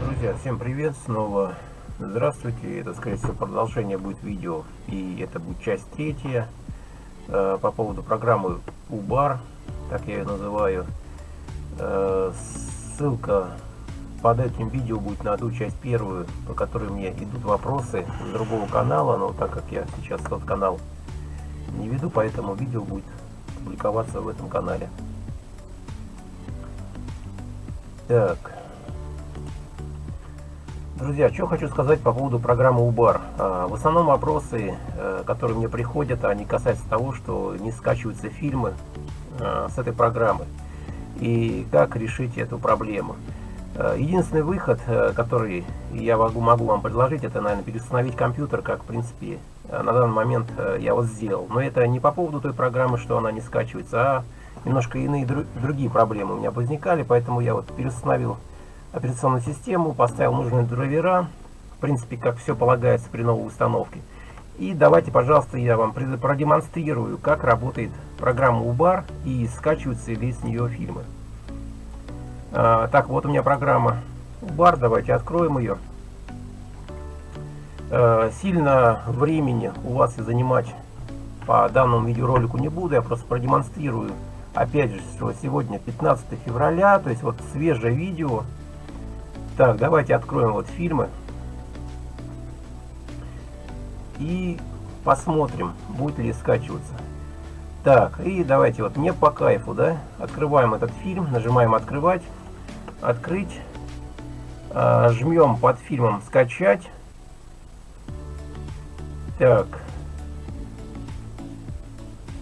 Друзья, всем привет, снова здравствуйте, это скорее всего продолжение будет видео и это будет часть третья э, по поводу программы UBAR, так я ее называю. Э, ссылка под этим видео будет на одну часть первую, по которой мне идут вопросы с другого канала, но так как я сейчас тот канал не веду, поэтому видео будет публиковаться в этом канале. Так. Друзья, что хочу сказать по поводу программы УБАР. В основном вопросы, э, которые мне приходят, они касаются того, что не скачиваются фильмы э, с этой программы. И как решить эту проблему. Э, единственный выход, который я могу, могу вам предложить, это, наверное, переустановить компьютер, как, в принципе, на данный момент я вот сделал. Но это не по поводу той программы, что она не скачивается, а немножко иные другие проблемы у меня возникали, поэтому я вот переустановил операционную систему, поставил нужные драйвера, в принципе, как все полагается при новой установке. И давайте, пожалуйста, я вам продемонстрирую, как работает программа UBAR и скачиваются ли с нее фильмы. А, так, вот у меня программа UBAR, давайте откроем ее. А, сильно времени у вас и занимать по данному видеоролику не буду, я просто продемонстрирую. Опять же, что сегодня 15 февраля, то есть вот свежее видео. Так, давайте откроем вот фильмы. И посмотрим, будет ли скачиваться. Так, и давайте вот мне по кайфу, да, открываем этот фильм, нажимаем открывать, открыть, а, жмем под фильмом скачать. Так,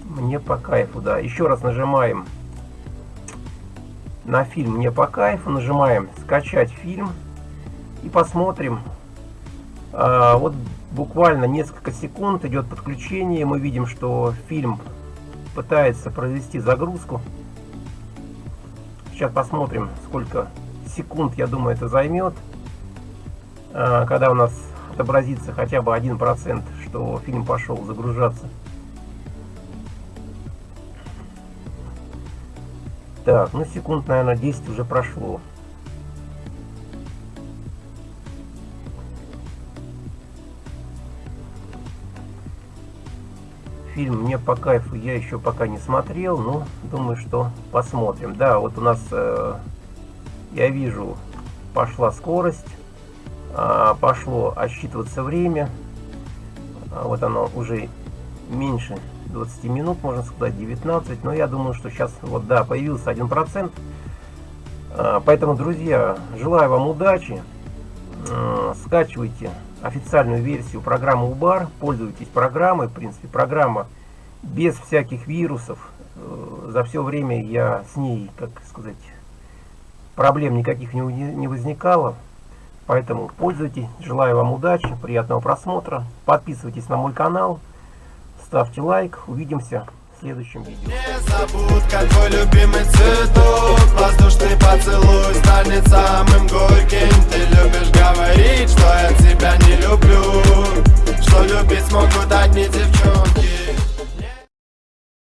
мне по кайфу, да, еще раз нажимаем на фильм мне по кайфу, нажимаем скачать фильм и посмотрим. А, вот буквально несколько секунд идет подключение. Мы видим, что фильм пытается произвести загрузку. Сейчас посмотрим, сколько секунд, я думаю, это займет. А, когда у нас отобразится хотя бы 1%, что фильм пошел загружаться. Так, ну секунд, наверное, 10 уже прошло. Фильм мне по кайфу я еще пока не смотрел, но думаю, что посмотрим. Да, вот у нас, э, я вижу, пошла скорость, э, пошло отсчитываться время. А вот оно уже меньше 20 минут, можно сказать, 19. Но я думаю, что сейчас, вот да, появился 1%. А, поэтому, друзья, желаю вам удачи. А, скачивайте официальную версию программы УБАР, пользуйтесь программой, в принципе, программа без всяких вирусов. Э, за все время я с ней, как сказать, проблем никаких не, возникало. Поэтому пользуйтесь, желаю вам удачи, приятного просмотра, подписывайтесь на мой канал, ставьте лайк, увидимся в следующем видео. Не забудь, как твой любимый цветок. Воздушный поцелуй станет самым горьким. Ты любишь говорить, что я